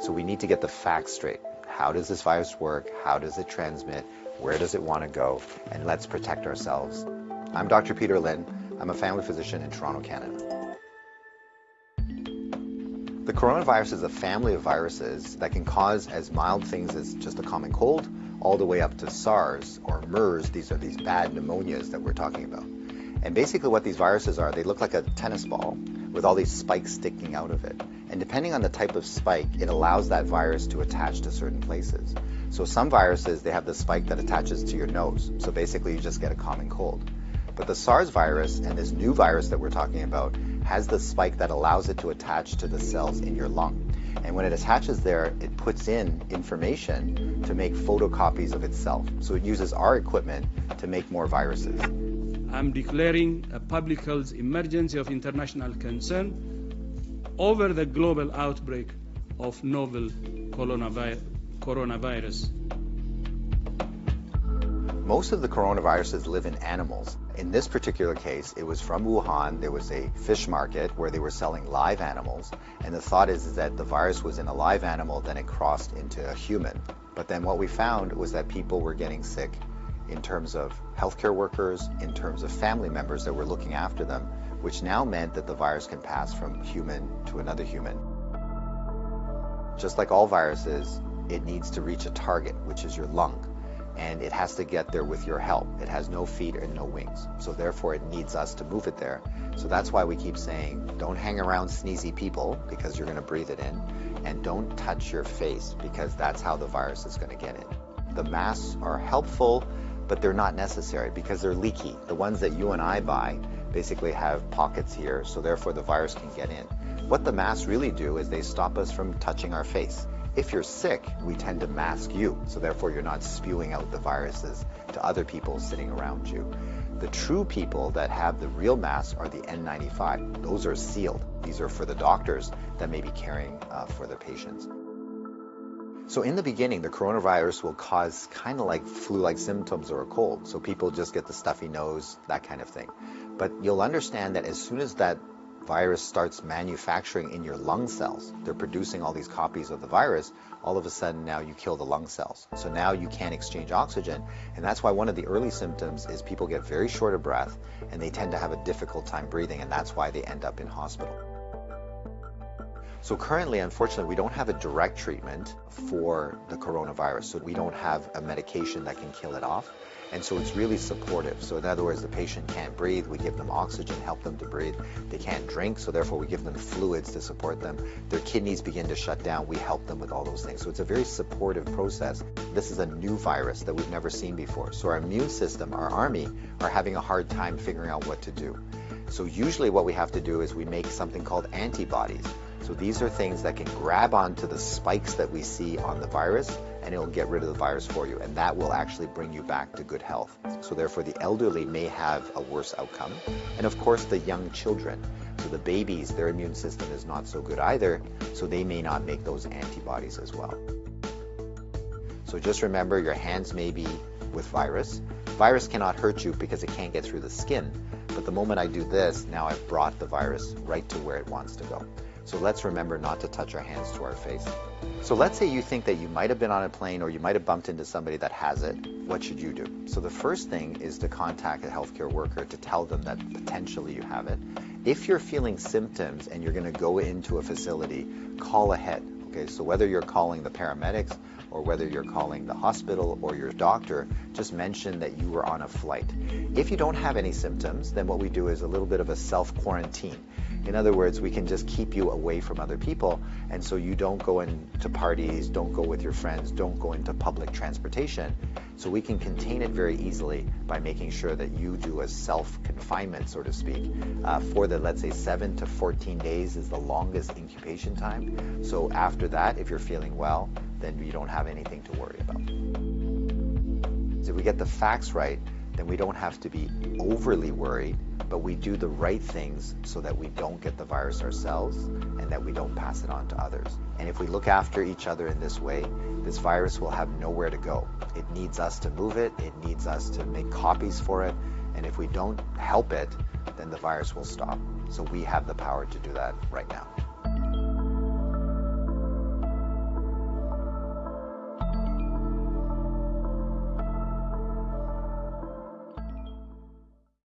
So we need to get the facts straight. How does this virus work? How does it transmit? Where does it want to go? And let's protect ourselves. I'm Dr. Peter Lin. I'm a family physician in Toronto, Canada. The coronavirus is a family of viruses that can cause as mild things as just a common cold all the way up to SARS or MERS. These are these bad pneumonias that we're talking about. And basically what these viruses are, they look like a tennis ball with all these spikes sticking out of it. And depending on the type of spike, it allows that virus to attach to certain places. So some viruses, they have the spike that attaches to your nose. So basically you just get a common cold. But the SARS virus and this new virus that we're talking about has the spike that allows it to attach to the cells in your lung. And when it attaches there, it puts in information to make photocopies of itself. So it uses our equipment to make more viruses. I'm declaring a public health emergency of international concern over the global outbreak of novel coronavirus. Most of the coronaviruses live in animals. In this particular case, it was from Wuhan. There was a fish market where they were selling live animals. And the thought is, that the virus was in a live animal, then it crossed into a human. But then what we found was that people were getting sick in terms of healthcare workers, in terms of family members that were looking after them, which now meant that the virus can pass from human to another human. Just like all viruses, it needs to reach a target, which is your lung, and it has to get there with your help. It has no feet and no wings, so therefore it needs us to move it there. So that's why we keep saying, don't hang around sneezy people because you're going to breathe it in, and don't touch your face because that's how the virus is going to get in. The masks are helpful, but they're not necessary because they're leaky. The ones that you and I buy, basically have pockets here, so therefore the virus can get in. What the masks really do is they stop us from touching our face. If you're sick, we tend to mask you, so therefore you're not spewing out the viruses to other people sitting around you. The true people that have the real masks are the N95. Those are sealed. These are for the doctors that may be caring uh, for their patients. So in the beginning, the coronavirus will cause kind of like flu-like symptoms or a cold. So people just get the stuffy nose, that kind of thing. But you'll understand that as soon as that virus starts manufacturing in your lung cells, they're producing all these copies of the virus, all of a sudden now you kill the lung cells. So now you can't exchange oxygen. And that's why one of the early symptoms is people get very short of breath and they tend to have a difficult time breathing. And that's why they end up in hospital. So currently, unfortunately, we don't have a direct treatment for the coronavirus. So we don't have a medication that can kill it off. And so it's really supportive. So in other words, the patient can't breathe, we give them oxygen, help them to breathe. They can't drink, so therefore we give them fluids to support them. Their kidneys begin to shut down, we help them with all those things. So it's a very supportive process. This is a new virus that we've never seen before. So our immune system, our army, are having a hard time figuring out what to do. So usually what we have to do is we make something called antibodies. So these are things that can grab onto the spikes that we see on the virus and it'll get rid of the virus for you and that will actually bring you back to good health. So therefore the elderly may have a worse outcome and of course the young children. So the babies, their immune system is not so good either, so they may not make those antibodies as well. So just remember your hands may be with virus. Virus cannot hurt you because it can't get through the skin, but the moment I do this, now I've brought the virus right to where it wants to go. So let's remember not to touch our hands to our face. So let's say you think that you might have been on a plane or you might have bumped into somebody that has it. What should you do? So the first thing is to contact a healthcare worker to tell them that potentially you have it. If you're feeling symptoms and you're going to go into a facility, call ahead. Okay, so whether you're calling the paramedics or whether you're calling the hospital or your doctor, just mention that you were on a flight. If you don't have any symptoms, then what we do is a little bit of a self-quarantine. In other words, we can just keep you away from other people, and so you don't go into parties, don't go with your friends, don't go into public transportation. So we can contain it very easily by making sure that you do a self-confinement, so to speak, uh, for the, let's say, 7 to 14 days is the longest incubation time. So after that, if you're feeling well, then you don't have anything to worry about. So if we get the facts right, then we don't have to be overly worried, but we do the right things so that we don't get the virus ourselves and that we don't pass it on to others. And if we look after each other in this way, this virus will have nowhere to go. It needs us to move it, it needs us to make copies for it, and if we don't help it, then the virus will stop. So we have the power to do that right now.